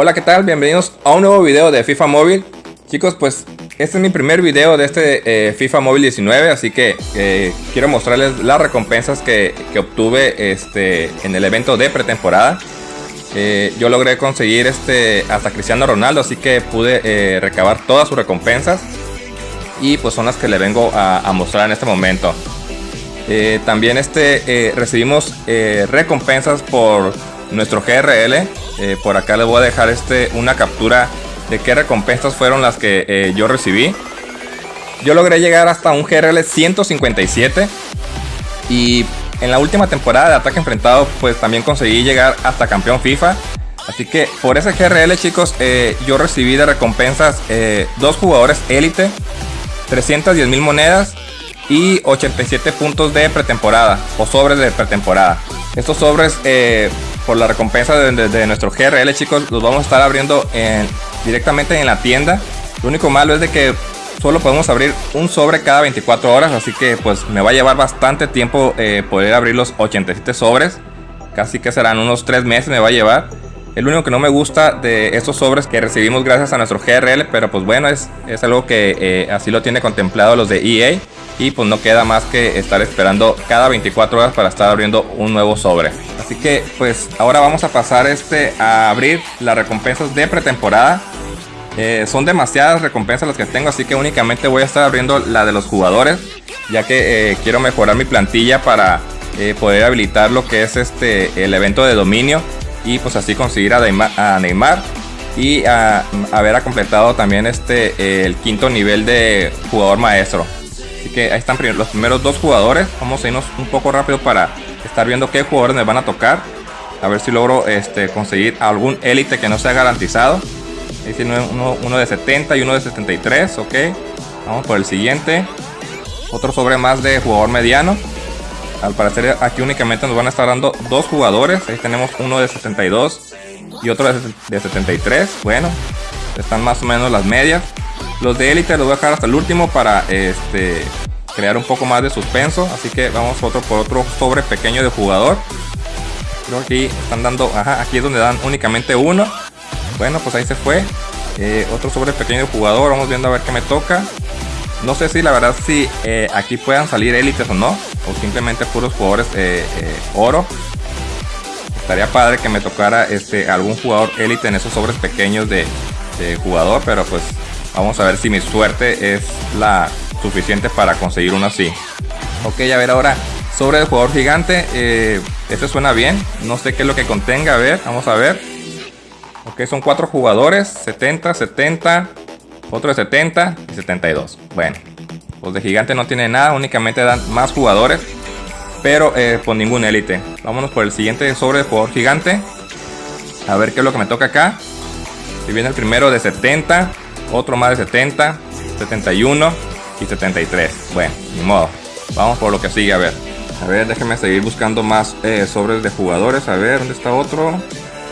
Hola, ¿qué tal? Bienvenidos a un nuevo video de FIFA Móvil. Chicos, pues este es mi primer video de este eh, FIFA Móvil 19, así que eh, quiero mostrarles las recompensas que, obtuve este, en el evento de pretemporada. Eh, yo logré conseguir este, hasta Cristiano Ronaldo, así que pude recabar todas sus recompensas. Y pues son las que le vengo a, mostrar en este momento. también este, recibimos recompensas por nuestro GRL. Eh, por acá les voy a dejar este, una captura de qué recompensas fueron las que eh, yo recibí. Yo logré llegar hasta un GRL 157 y en la última temporada de ataque enfrentado pues también conseguí llegar hasta campeón FIFA. Así que por ese GRL chicos eh, yo recibí de recompensas dos jugadores élite, 310 mil monedas y 87 puntos de pretemporada o sobres de pretemporada. Estos sobres por la recompensa de, nuestro GRL, chicos, los vamos a estar abriendo directamente en la tienda. Lo único malo es de que solo podemos abrir un sobre cada 24 horas, así que pues me va a llevar bastante tiempo eh, poder abrir los 87 sobres. Casi que serán unos 3 meses me va a llevar. El único que no me gusta de estos sobres que recibimos gracias a nuestro GRL, pero pues bueno, es, es algo que eh, así lo tiene contemplado los de EA. Y pues no queda más que estar esperando cada 24 horas para estar abriendo un nuevo sobre. Así que pues ahora vamos a pasar este a abrir las recompensas de pretemporada. Eh, son demasiadas recompensas las que tengo, así que únicamente voy a estar abriendo la de los jugadores, ya que eh, quiero mejorar mi plantilla para eh, poder habilitar lo que es este el evento de dominio y pues así conseguir a Neymar, y a, haber completado también este el quinto nivel de jugador maestro. Así que ahí están los primeros dos jugadores. Vamos a irnos un poco rápido para estar viendo qué jugadores me van a tocar. A ver si logro este, conseguir algún élite que no sea garantizado. Ahí tiene uno, de 70 y uno de 73. Ok. Vamos por el siguiente. Otro sobre más de jugador mediano. Al parecer aquí únicamente nos van a estar dando dos jugadores. Ahí tenemos uno de 72 y otro de 73. Bueno, están más o menos las medias. Los de élite los voy a dejar hasta el último para este crear un poco más de suspenso. Así que vamos otro por otro sobre pequeño de jugador. Creo que aquí están dando, ajá, aquí es donde dan únicamente uno. Bueno, pues ahí se fue. Eh, otro sobre pequeño de jugador, vamos viendo a ver qué me toca. No sé si la verdad si eh, aquí puedan salir élites o no. O simplemente puros jugadores eh, oro. Estaría padre que me tocara este, algún jugador élite en esos sobres pequeños de, de jugador. Pero pues vamos a ver si mi suerte es la suficiente para conseguir uno así. Ok, a ver ahora sobre el jugador gigante. Eh, este suena bien. No sé qué es lo que contenga. A ver, vamos a ver. Ok, son cuatro jugadores. 70, 70. Otro de 70 y 72. Bueno, los de gigante no tiene nada. Únicamente dan más jugadores. Pero eh, por ningún élite. Vámonos por el siguiente sobre el jugador gigante. A ver qué es lo que me toca acá. Si viene el primero de 70. Otro más de 70. 71 y 73. Bueno, ni modo. Vamos por lo que sigue, a ver. A ver, déjenme seguir buscando más eh, sobres de jugadores. A ver, ¿dónde está otro?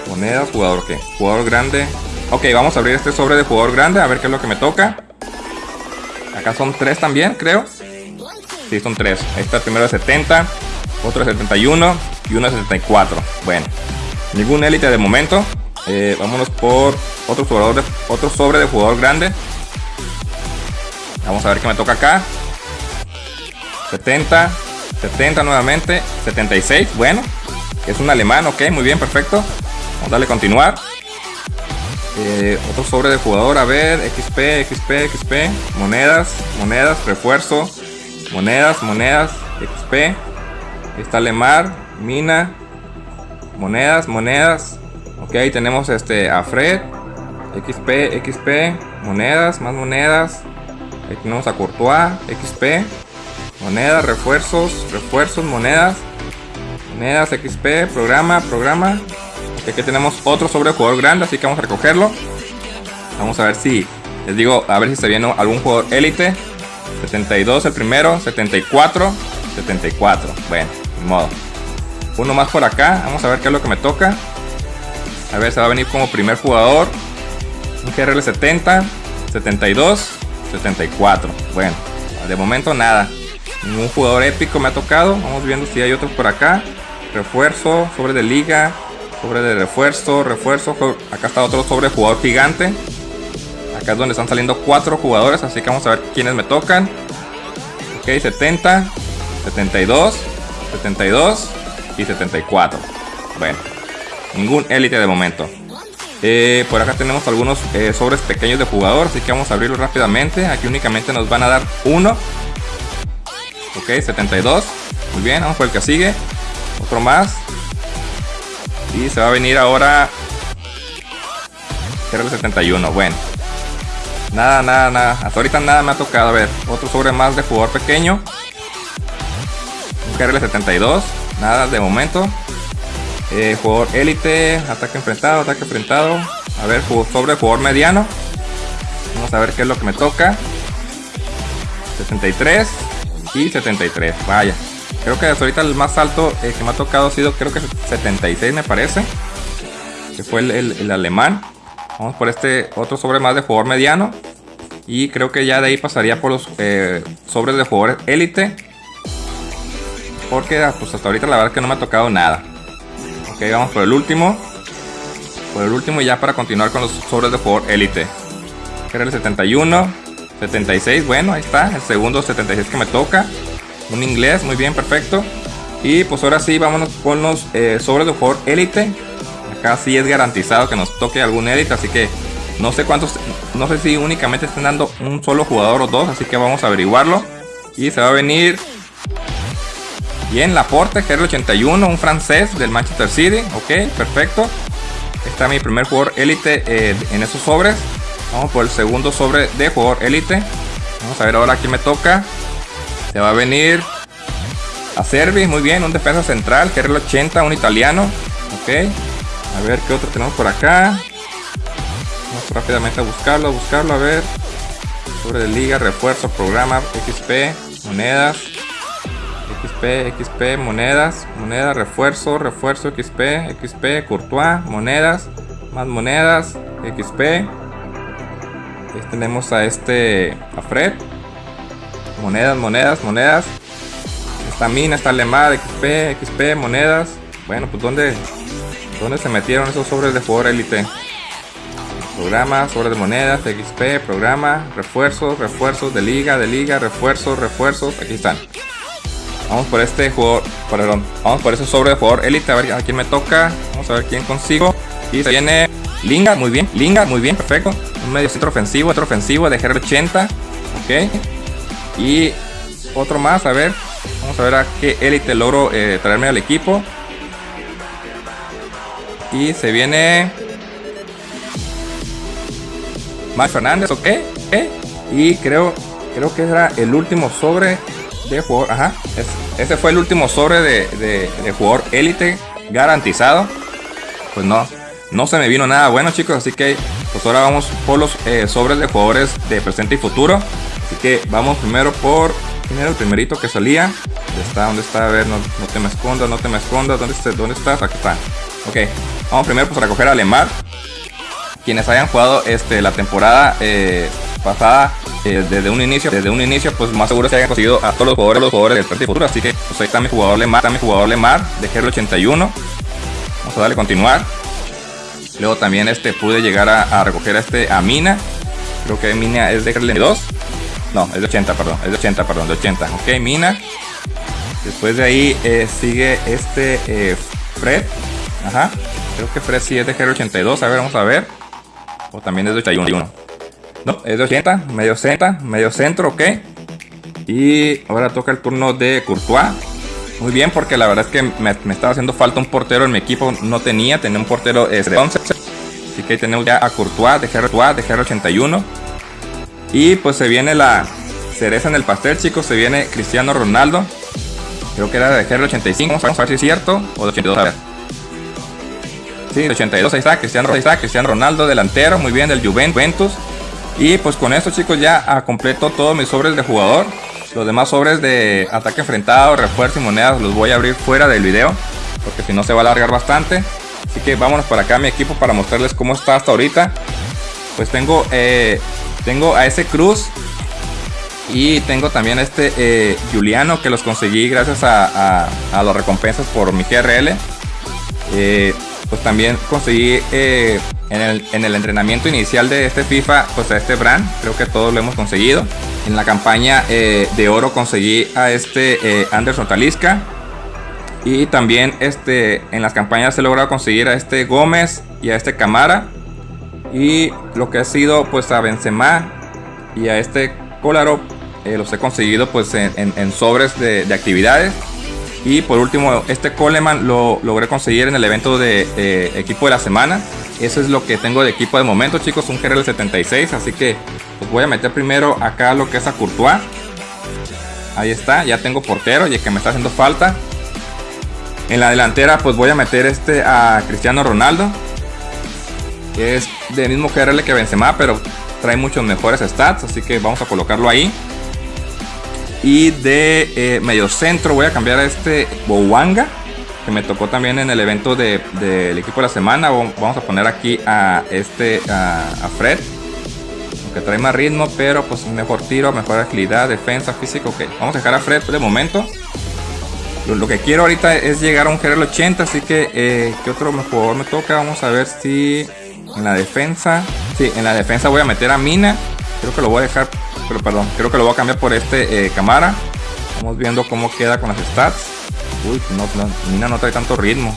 Monedas, jugador qué? Jugador grande. Ok, vamos a abrir este sobre de jugador grande, a ver qué es lo que me toca. Acá son tres también, creo. Sí, son tres. El primero de 70, otro de 71 y uno de 74. Bueno, ningún élite de momento. Eh, vámonos por otro, jugador otro sobre de jugador grande. Vamos a ver qué me toca acá. 70, 70 nuevamente, 76, bueno. Es un alemán, ok, muy bien, perfecto. Vamos a darle continuar. Eh, otro sobre de jugador, a ver, XP, XP, XP, monedas, monedas, refuerzo, monedas, monedas, XP. Está Lemar, mina, monedas, monedas. Ok, tenemos este a Fred, XP, XP, monedas, más monedas, Ahí tenemos a Courtois, XP, monedas, refuerzos, refuerzos, monedas, monedas, XP, programa, programa. Aquí tenemos otro sobre jugador grande, así que vamos a recogerlo. Vamos a ver si, les digo, a ver si se viene algún jugador élite. 72 el primero, 74, 74. Bueno, de modo. Uno más por acá, vamos a ver qué es lo que me toca. A ver, se va a venir como primer jugador. Un GRL 70, 72, 74. Bueno, de momento nada. Ningún jugador épico me ha tocado. Vamos viendo si hay otros por acá. Refuerzo, sobre de liga. Sobre de refuerzo, refuerzo. Acá está otro sobre jugador gigante. Acá es donde están saliendo cuatro jugadores, así que vamos a ver quiénes me tocan. Ok, 70, 72, 72 y 74. Bueno, ningún élite de momento. Eh, por acá tenemos algunos eh, sobres pequeños de jugador, así que vamos a abrirlos rápidamente. Aquí únicamente nos van a dar uno. Ok, 72. Muy bien, vamos por el que sigue. Otro más. Y se va a venir ahora. el 71. Bueno. Nada, nada, nada. Hasta ahorita nada me ha tocado. A ver, otro sobre más de jugador pequeño. Un KRL 72. Nada de momento. Eh, jugador élite, ataque enfrentado, ataque enfrentado. A ver, sobre jugador mediano. Vamos a ver qué es lo que me toca. 73 y 73. Vaya. Creo que hasta ahorita el más alto eh, que me ha tocado ha sido creo que 76 me parece. Que fue el, alemán. Vamos por este otro sobre más de jugador mediano. Y creo que ya de ahí pasaría por los eh, sobres de jugadores élite. Porque ah, pues hasta ahorita la verdad que no me ha tocado nada. Ok, vamos por el último. Por el último ya para continuar con los sobres de jugador élite. Era el 71, 76, bueno, ahí está. El segundo 76 que me toca. Un inglés, muy bien, perfecto. Y pues ahora sí, vámonos con los eh, sobres de jugador élite. Acá sí es garantizado que nos toque algún élite, así que no sé cuántos, no sé si únicamente están dando un solo jugador o dos, así que vamos a averiguarlo. Y se va a venir Bien, Laporte, GR81, un francés del Manchester City. Ok, perfecto. Está mi primer jugador élite eh, en esos sobres. Vamos por el segundo sobre de jugador élite. Vamos a ver ahora quién me toca. Se va a venir a Servi, muy bien, un defensa central, GR80, un italiano. Ok, a ver qué otro tenemos por acá. Vamos rápidamente a buscarlo, a buscarlo, a ver. Sobre de liga, refuerzo, programa, XP, monedas. XP, XP, monedas, moneda, refuerzo, refuerzo, XP, XP, Courtois, monedas, más monedas, XP. Tenemos a este, a Fred. Monedas, monedas, monedas. Esta mina, está Lemar, XP, XP, monedas. Bueno, pues ¿dónde, dónde se metieron esos sobres de jugador élite? Programa, sobres de monedas, XP, programa, refuerzos, refuerzos de liga, de liga, refuerzos, refuerzos. Aquí están. Vamos por este jugador, perdón, vamos por ese sobre de jugador élite, a ver a quién me toca. Vamos a ver quién consigo. Y se viene Linga, muy bien, Linga, muy bien, perfecto. Un medio centro ofensivo, otro ofensivo de GR80. Ok. Y otro más, a ver. Vamos a ver a qué élite logro eh, traerme al equipo. Y se viene... Max Fernández, ok. Y creo, creo que era el último sobre de jugador. Ajá. ese fue el último sobre de, jugador élite garantizado. Pues no, no se me vino nada bueno, chicos. Así que, pues ahora vamos por los eh, sobres de jugadores de presente y futuro. Así que vamos primero por. ¿Quién era el primerito que salía? ¿Dónde está? ¿Dónde está? A ver, no, te me escondas, no te me escondas. ¿Dónde, está? ¿Dónde estás? Aquí está. Ok, vamos primero pues a recoger a Lemar. Quienes hayan jugado este, la temporada eh, pasada eh, desde un inicio, desde un inicio, pues más seguro se hayan conseguido a todos los jugadores, los jugadores del Partido Futuro. Así que pues ahí está mi jugador Lemar, está mi jugador Lemar de GR 81. Vamos a darle continuar. Luego también este pude llegar a, recoger a este a Mina. Creo que Mina es de GR 2. No, es de 80, perdón. Es de 80, perdón, de 80. Ok, Mina. Después de ahí eh, sigue este eh, Fred. Ajá. Creo que Fred sí es de GR 82. A ver, vamos a ver. O también es de 81. No, es de 80, medio centro, medio centro, ok. Y ahora toca el turno de Courtois. Muy bien, porque la verdad es que me, estaba haciendo falta un portero en mi equipo. No tenía, tenía un portero de 11. Así que tenemos ya a Courtois de GR, de GR81. Y pues se viene la cereza en el pastel, chicos. Se viene Cristiano Ronaldo. Creo que era de GR85. Vamos a ver si es cierto. O de 82, a ver. Sí, de 82, ahí está. Cristiano, ahí está. Cristiano Ronaldo, delantero. Muy bien, del Juventus. Y pues con esto chicos ya completo todos mis sobres de jugador. Los demás sobres de ataque enfrentado, refuerzo y monedas los voy a abrir fuera del video. Porque si no se va a alargar bastante. Así que vámonos para acá mi equipo para mostrarles cómo está hasta ahorita. Pues tengo, eh, tengo a ese Cruz. Y tengo también a este eh, Juliano que los conseguí gracias a, a, las recompensas por mi GRL. Eh, pues también conseguí eh, en, el, entrenamiento inicial de este FIFA, pues a este brand, creo que todos lo hemos conseguido. En la campaña eh, de oro conseguí a este eh, Anderson Talisca. Y también este, en las campañas he logrado conseguir a este Gómez y a este Camara. Y lo que ha sido pues a Benzema y a este Kolarov los he conseguido pues en, sobres de actividades. Y por último, este Coleman lo logré conseguir en el evento de equipo de la semana. Eso es lo que tengo de equipo de momento, chicos. Un GRL 76. Así que pues voy a meter primero acá lo que es a Courtois. Ahí está. Ya tengo portero y el que me está haciendo falta. En la delantera pues voy a meter este a Cristiano Ronaldo. Es del mismo GRL que Benzema, pero trae muchos mejores stats. Así que vamos a colocarlo ahí. Y de eh, medio centro voy a cambiar a este Bowanga. Que me tocó también en el evento del equipo de la semana. Vamos a poner aquí a este a, Fred. Aunque trae más ritmo, pero pues mejor tiro, mejor agilidad, defensa, físico. Ok, vamos a dejar a Fred de momento. Lo, que quiero ahorita es llegar a un GRL 80. Así que, eh, ¿qué otro jugador me toca? Vamos a ver si en la defensa. Sí, en la defensa voy a meter a Mina. Creo que lo voy a dejar pero perdón, creo que lo voy a cambiar por este eh, cámara. Vamos viendo cómo queda con las stats. Uy, no, Mina no trae tanto ritmo.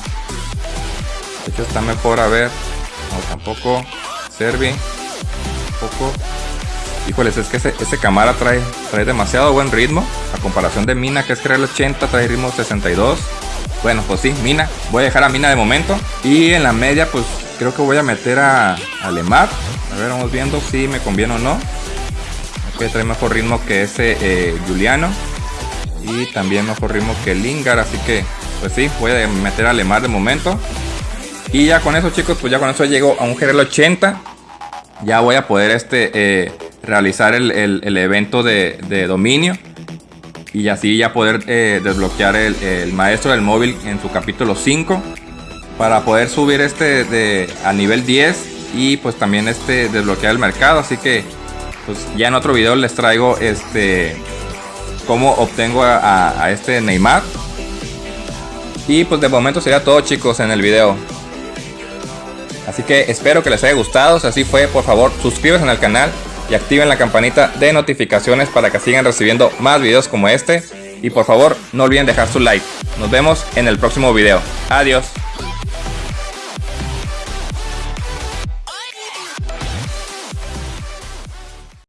De hecho está mejor, a ver. No, tampoco. Servi. Poco. Híjoles, es que ese, ese cámara trae, trae demasiado buen ritmo. A comparación de Mina, que es crear el 80, trae ritmo 62. Bueno, pues sí, Mina. Voy a dejar a Mina de momento. Y en la media, pues creo que voy a meter a, a Lemar. A ver, vamos viendo si me conviene o no que trae mejor ritmo que ese eh, Juliano. Y también mejor ritmo que Lingard. Así que, pues sí, voy a meter a Lemar de momento. Y ya con eso, chicos, pues ya con eso llego a un GRL 80. Ya voy a poder este, eh, realizar el, evento de, dominio. Y así ya poder eh, desbloquear el, maestro del móvil en su capítulo 5. Para poder subir este de, a nivel 10. Y pues también este desbloquear el mercado. Así que pues ya en otro video les traigo este cómo obtengo a, este Neymar. Y pues de momento sería todo chicos en el video. Así que espero que les haya gustado. Si así fue, por favor suscríbanse al canal y activen la campanita de notificaciones para que sigan recibiendo más videos como este. Y por favor no olviden dejar su like. Nos vemos en el próximo video. Adiós.